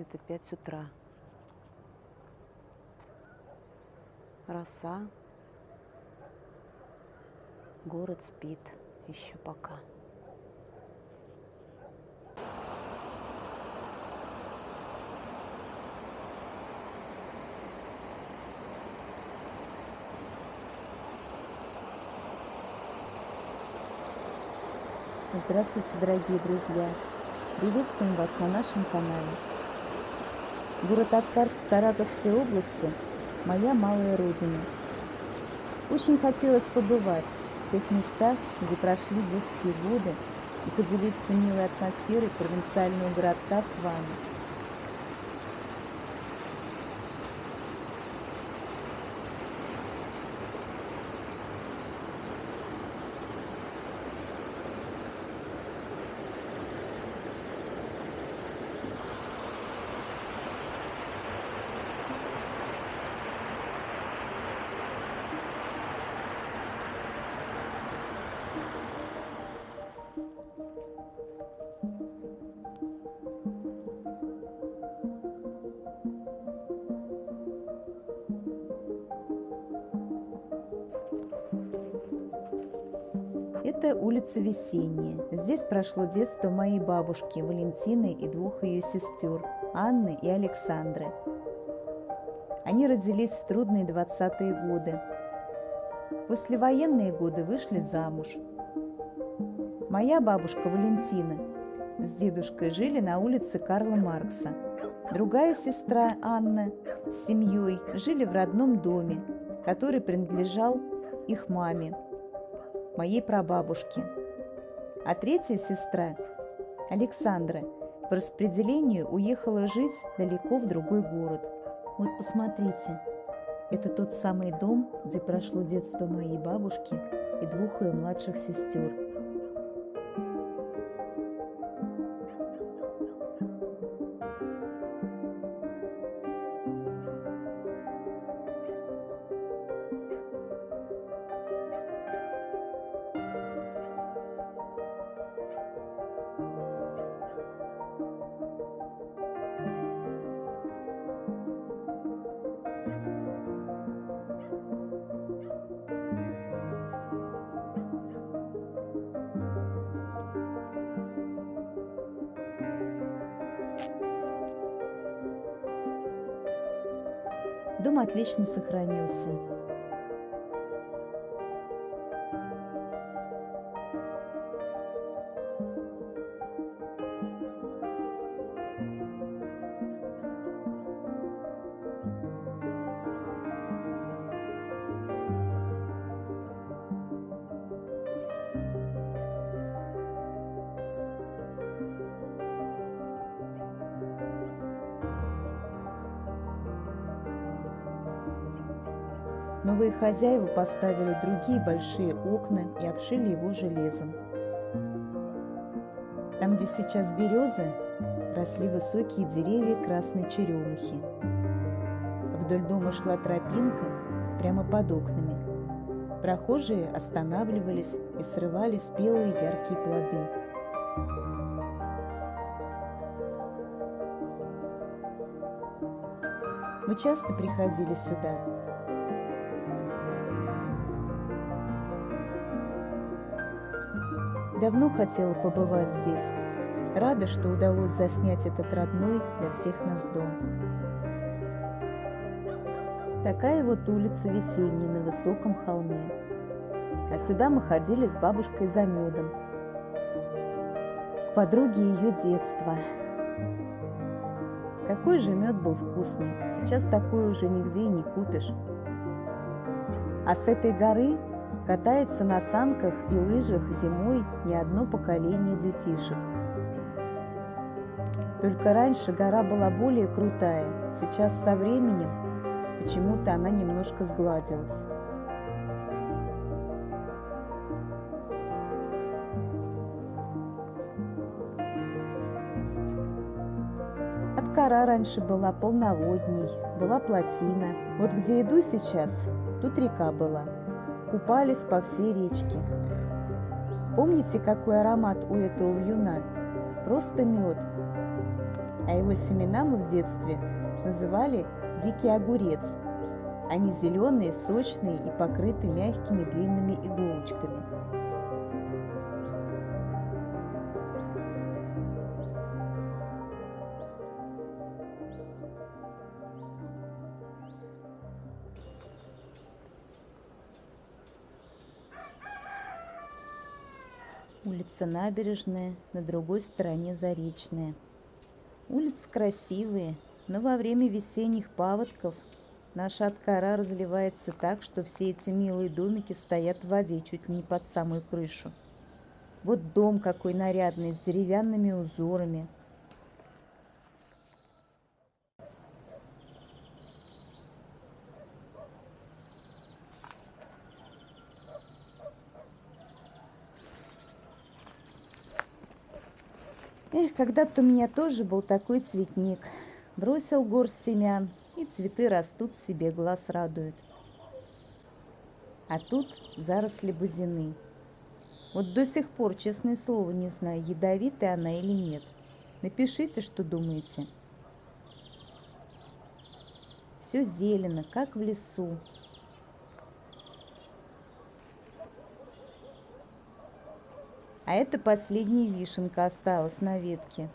где-то 5 утра. Роса. Город спит еще пока. Здравствуйте, дорогие друзья! Приветствуем вас на нашем канале. Город Аткарск Саратовской области – моя малая родина. Очень хотелось побывать в тех местах, где прошли детские годы и поделиться милой атмосферой провинциального городка с вами – Это улица Весенняя. Здесь прошло детство моей бабушки Валентины и двух ее сестер Анны и Александры. Они родились в трудные 20-е годы. Послевоенные годы вышли замуж. Моя бабушка Валентина с дедушкой жили на улице Карла Маркса. Другая сестра Анна с семьей жили в родном доме, который принадлежал их маме моей прабабушки. А третья сестра, Александра, по распределению уехала жить далеко в другой город. Вот посмотрите, это тот самый дом, где прошло детство моей бабушки и двух ее младших сестер – Дом отлично сохранился. Новые хозяева поставили другие большие окна и обшили его железом. Там, где сейчас березы, росли высокие деревья красной черемухи. Вдоль дома шла тропинка прямо под окнами. Прохожие останавливались и срывали спелые яркие плоды. Мы часто приходили сюда, Давно хотела побывать здесь. Рада, что удалось заснять этот родной для всех нас дом. Такая вот улица весенняя на высоком холме. А сюда мы ходили с бабушкой за медом. К подруге ее детства. Какой же мед был вкусный. Сейчас такой уже нигде и не купишь. А с этой горы Катается на санках и лыжах зимой не одно поколение детишек. Только раньше гора была более крутая, сейчас со временем почему-то она немножко сгладилась. Аткара раньше была полноводней, была плотина. Вот где иду сейчас, тут река была купались по всей речке. Помните, какой аромат у этого вьюна? Просто мед. а его семена мы в детстве называли дикий огурец. Они зеленые, сочные и покрыты мягкими длинными иголочками. Улица Набережная, на другой стороне Заречная. Улицы красивые, но во время весенних паводков наша откора разливается так, что все эти милые домики стоят в воде чуть не под самую крышу. Вот дом какой нарядный, с деревянными узорами. Когда-то у меня тоже был такой цветник. Бросил горсть семян, и цветы растут себе, глаз радуют. А тут заросли бузины. Вот до сих пор, честное слово, не знаю, ядовитая она или нет. Напишите, что думаете. Все зелено, как в лесу. А это последняя вишенка осталась на ветке.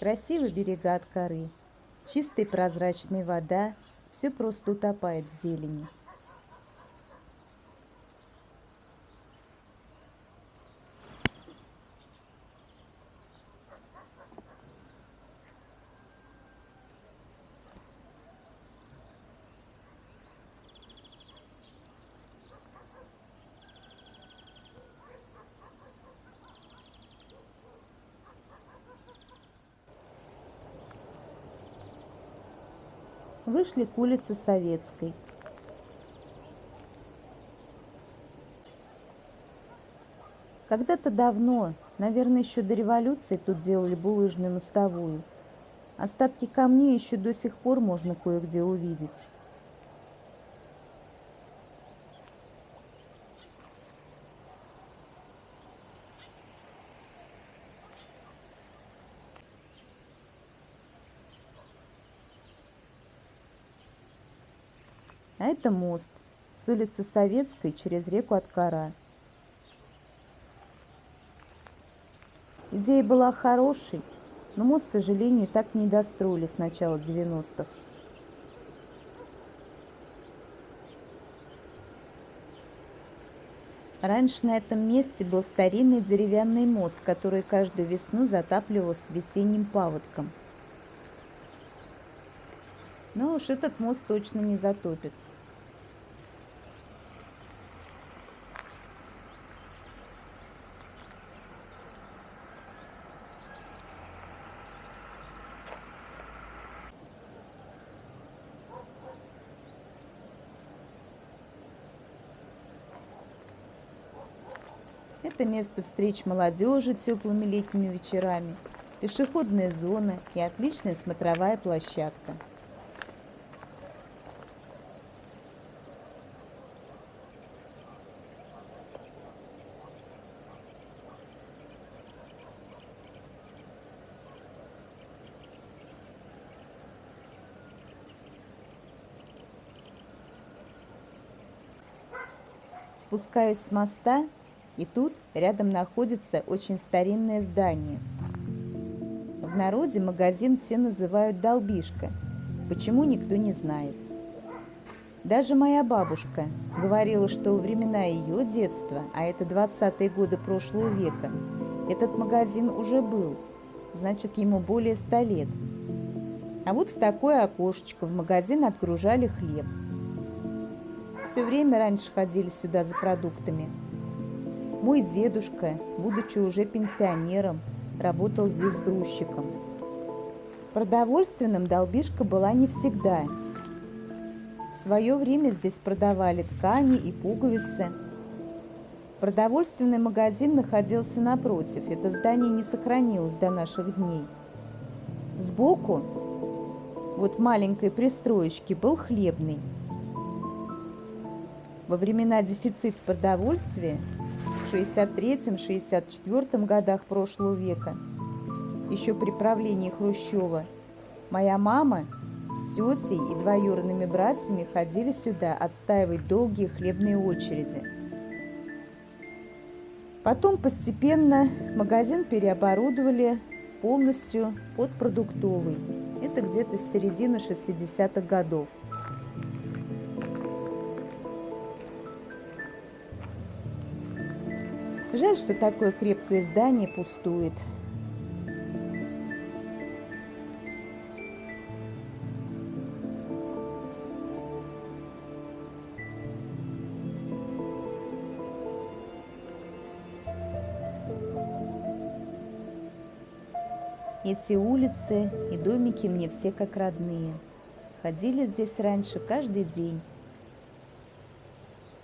Красивые берега от коры, чистая прозрачная вода, все просто утопает в зелени. Вышли к улице Советской. Когда-то давно, наверное, еще до революции тут делали булыжную мостовую. Остатки камней еще до сих пор можно кое-где увидеть. Это мост с улицы Советской через реку Откара. Идея была хорошей, но мост, к сожалению, так не достроили с начала 90-х. Раньше на этом месте был старинный деревянный мост, который каждую весну затапливался весенним паводком. Но уж этот мост точно не затопит. Место встреч молодежи теплыми летними вечерами, пешеходная зона и отличная смотровая площадка. Спускаюсь с моста, и тут рядом находится очень старинное здание. В народе магазин все называют «долбишка». Почему, никто не знает. Даже моя бабушка говорила, что во времена ее детства, а это 20-е годы прошлого века, этот магазин уже был, значит, ему более 100 лет. А вот в такое окошечко в магазин отгружали хлеб – все время раньше ходили сюда за продуктами. Мой дедушка, будучи уже пенсионером, работал здесь грузчиком. Продовольственным долбишка была не всегда. В свое время здесь продавали ткани и пуговицы. Продовольственный магазин находился напротив. Это здание не сохранилось до наших дней. Сбоку вот в маленькой пристроечке был хлебный. Во времена дефицита продовольствия в 63-64 годах прошлого века, еще при правлении Хрущева, моя мама с тетей и двоюродными братьями ходили сюда отстаивать долгие хлебные очереди. Потом постепенно магазин переоборудовали полностью под продуктовый. Это где-то с середины 60-х годов. Жаль, что такое крепкое здание пустует. Эти улицы и домики мне все как родные. Ходили здесь раньше каждый день.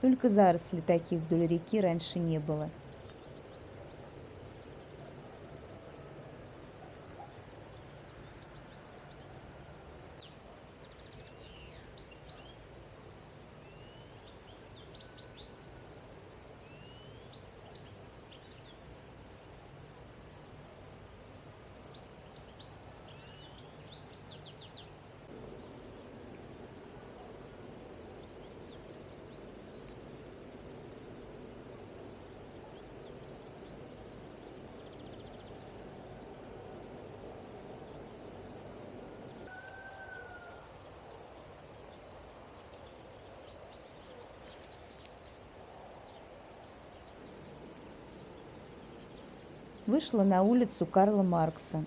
Только заросли таких вдоль реки раньше не было. Вышла на улицу Карла Маркса.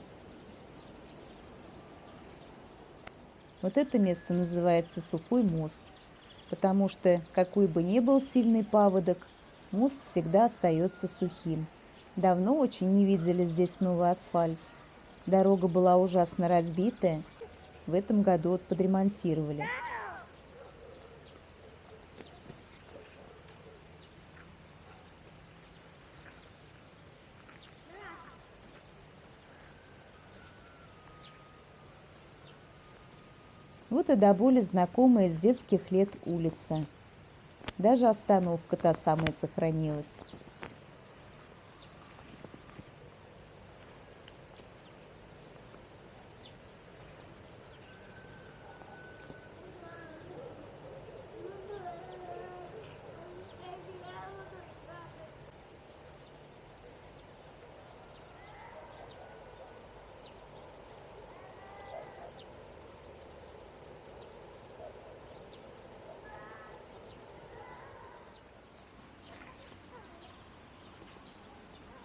Вот это место называется Сухой мост, потому что, какой бы ни был сильный паводок, мост всегда остается сухим. Давно очень не видели здесь новый асфальт. Дорога была ужасно разбитая. В этом году вот и до боли знакомая с детских лет улица. Даже остановка та самая сохранилась.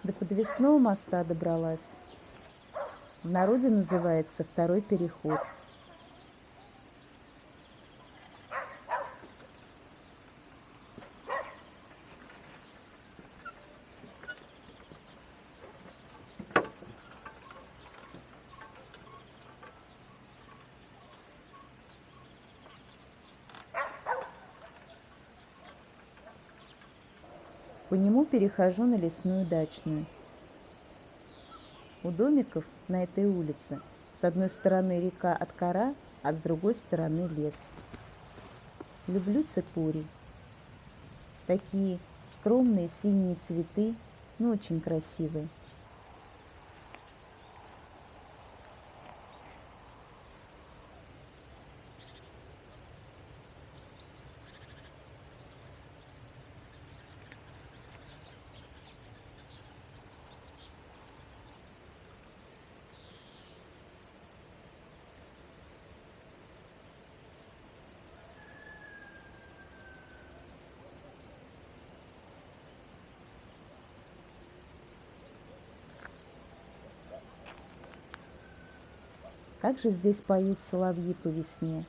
До подвесного моста добралась. В народе называется второй переход. Нему перехожу на лесную дачную. У домиков на этой улице с одной стороны река Откара, а с другой стороны лес. Люблю цикорий. Такие скромные синие цветы, но очень красивые. Как же здесь поют соловьи по весне.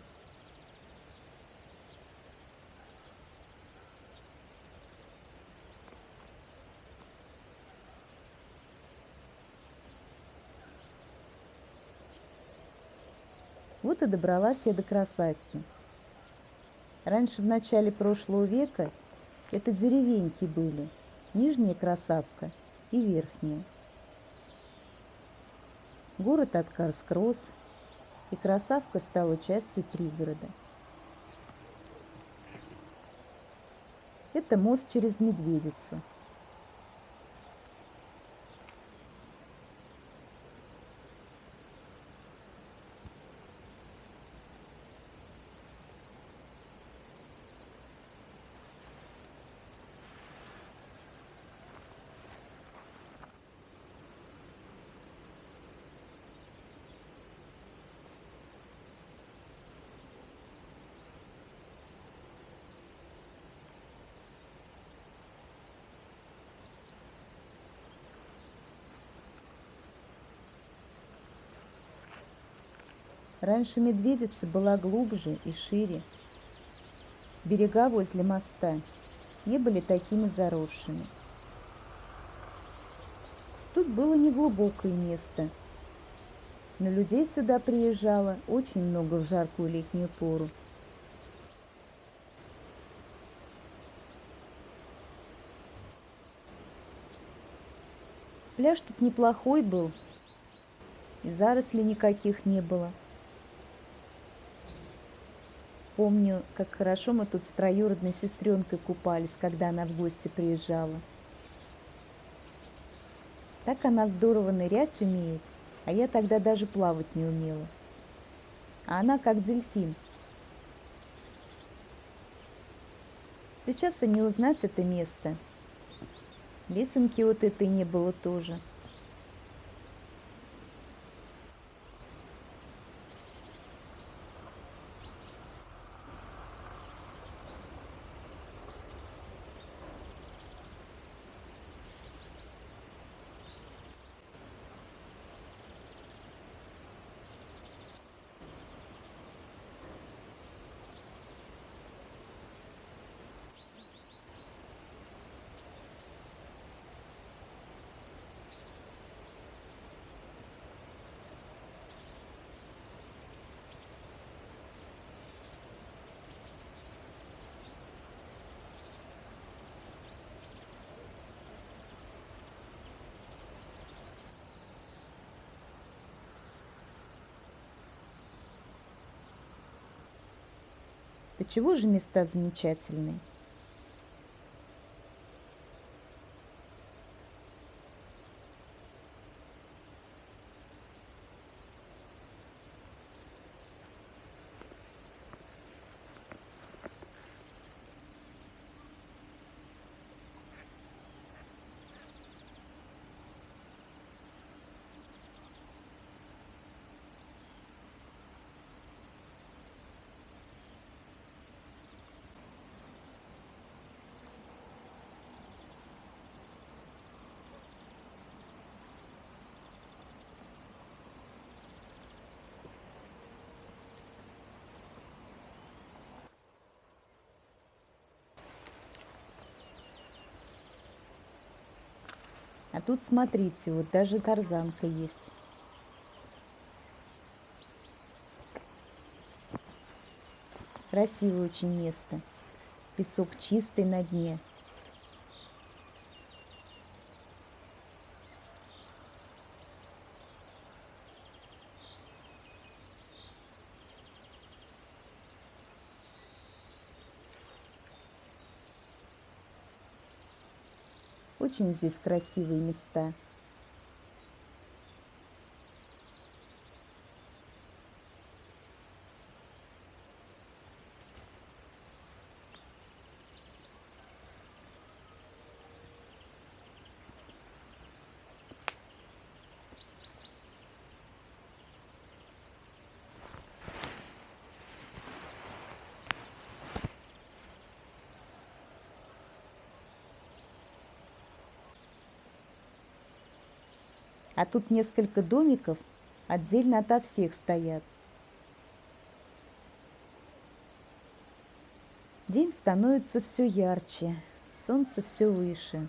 Вот и добралась я до красавки. Раньше, в начале прошлого века, это деревеньки были, нижняя красавка и верхняя. Город Откарск рос, и красавка стала частью пригорода. Это мост через Медведицу. Раньше Медведица была глубже и шире. Берега возле моста не были такими заросшими. Тут было неглубокое место, но людей сюда приезжало очень много в жаркую летнюю пору. Пляж тут неплохой был, и зарослей никаких не было. Помню, как хорошо мы тут с троюродной сестренкой купались, когда она в гости приезжала. Так она здорово нырять умеет, а я тогда даже плавать не умела. А она как дельфин. Сейчас и не узнать это место. Лесенки вот этой не было тоже. Чего же места замечательные? А тут смотрите, вот даже тарзанка есть. Красивое очень место. Песок чистый на дне. Очень здесь красивые места. А тут несколько домиков отдельно ото всех стоят. День становится все ярче, солнце все выше.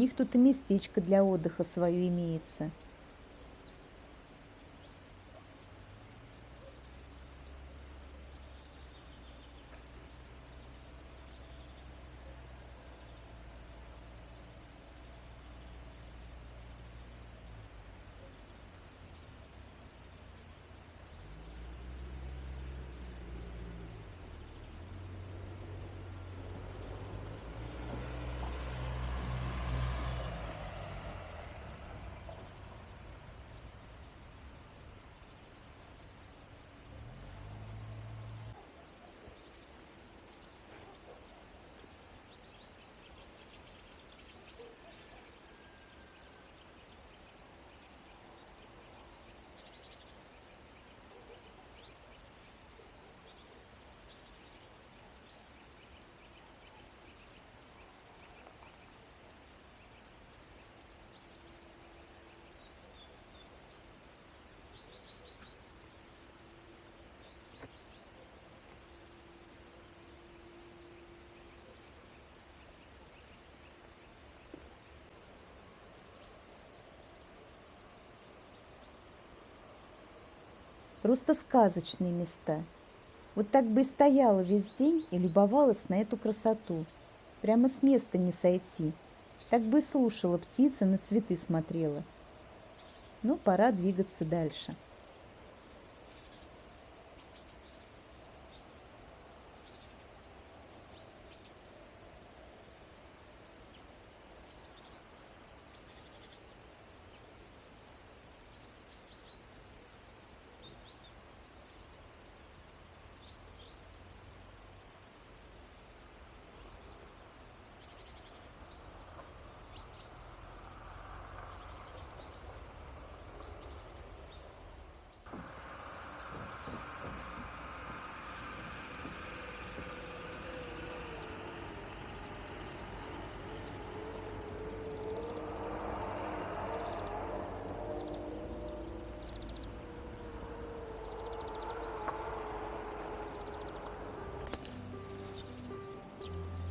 Них тут и местечко для отдыха свое имеется. Просто сказочные места. Вот так бы и стояла весь день и любовалась на эту красоту. Прямо с места не сойти. Так бы слушала птицы, на цветы смотрела. Ну, пора двигаться дальше.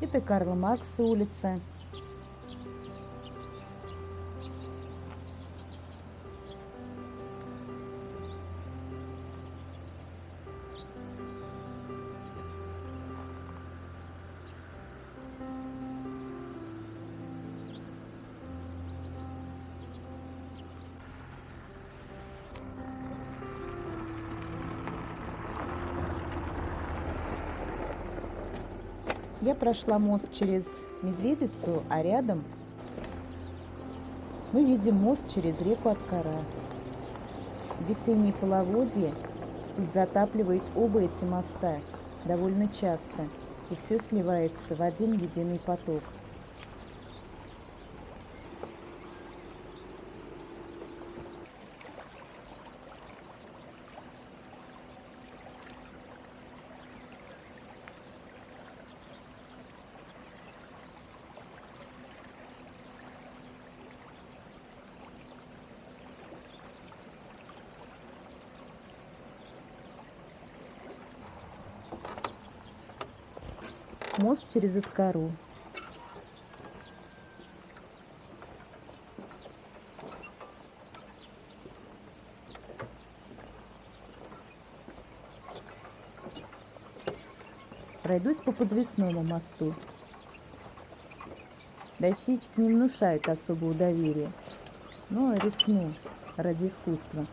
Это Карла Маркса улица. Я прошла мост через Медведицу, а рядом мы видим мост через реку Откара. Весенние половодье тут затапливает оба эти моста довольно часто, и все сливается в один единый поток. Мост через Иткару. Пройдусь по подвесному мосту. Дощечки не внушают особого доверия, но рискну ради искусства.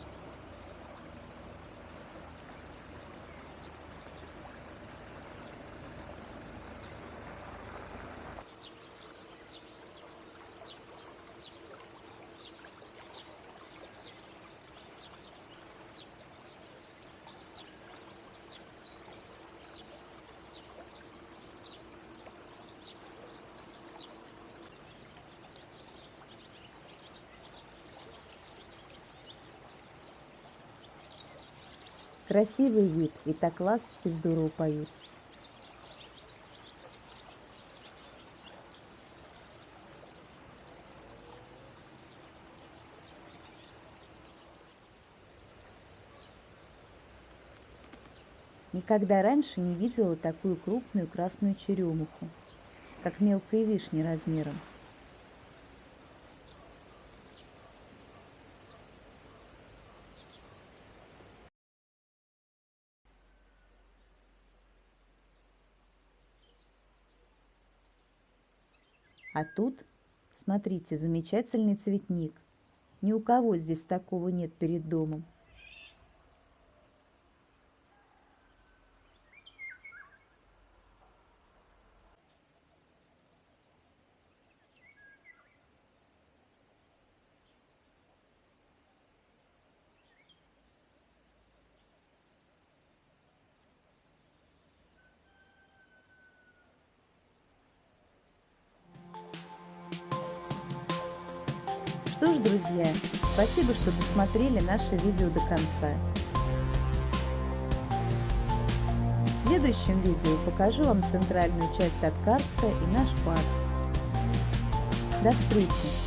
Красивый вид, и так ласточки здорово поют. Никогда раньше не видела такую крупную красную черемуху, как мелкая вишня размером. А тут, смотрите, замечательный цветник. Ни у кого здесь такого нет перед домом. Спасибо, что досмотрели наше видео до конца. В следующем видео покажу вам центральную часть Откарска и наш парк. До встречи!